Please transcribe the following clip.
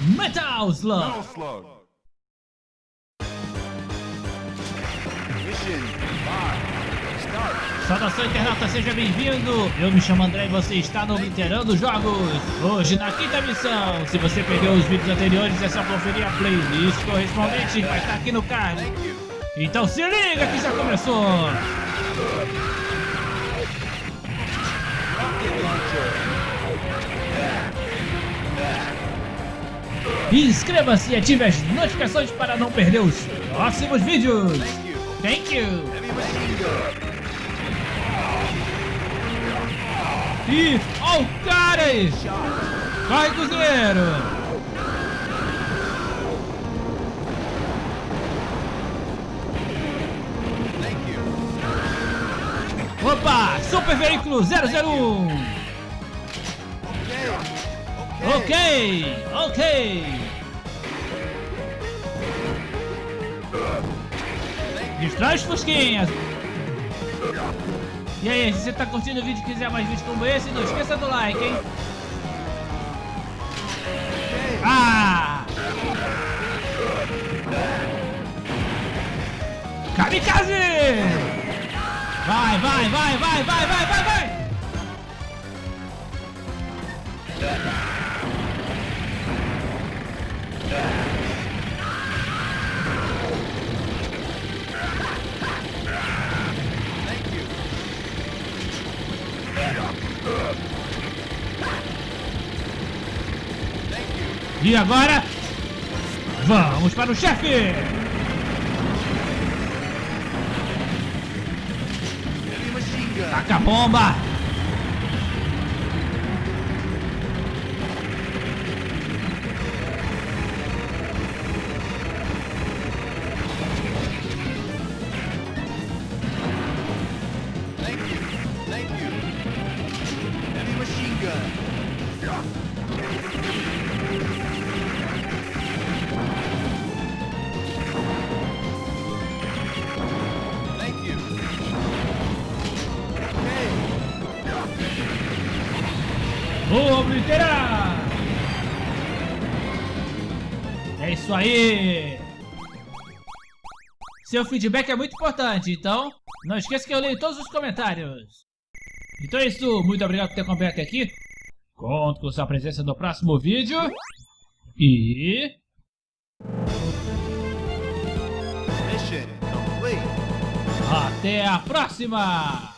Metal Slug. Metal Slug. Mission 5. Start. Saudação internauta, seja bem-vindo! Eu me chamo André e você está no Literando Jogos! Hoje na quinta missão! Se você perdeu os vídeos anteriores, é só conferir a playlist correspondente, vai estar aqui no card! Então se liga que já começou! Inscreva-se e ative as notificações para não perder os próximos vídeos! Thank you. Ih, ó cara aí! Corre, cozinheiro! Opa! Super Veículo 001! Okay. Ok, ok! Destrói os fusquinhas! E aí, se você tá curtindo o vídeo e quiser mais vídeos como esse, não esqueça do like, hein? Ah! Kamikaze! Vai, vai, vai, vai, vai, vai! E agora? Vamos para o chefe! Taca a bomba! Obliterar! É isso aí! Seu feedback é muito importante, então não esqueça que eu leio todos os comentários. Então é isso, muito obrigado por ter acompanhado até aqui. Conto com sua presença no próximo vídeo. E... Até a próxima!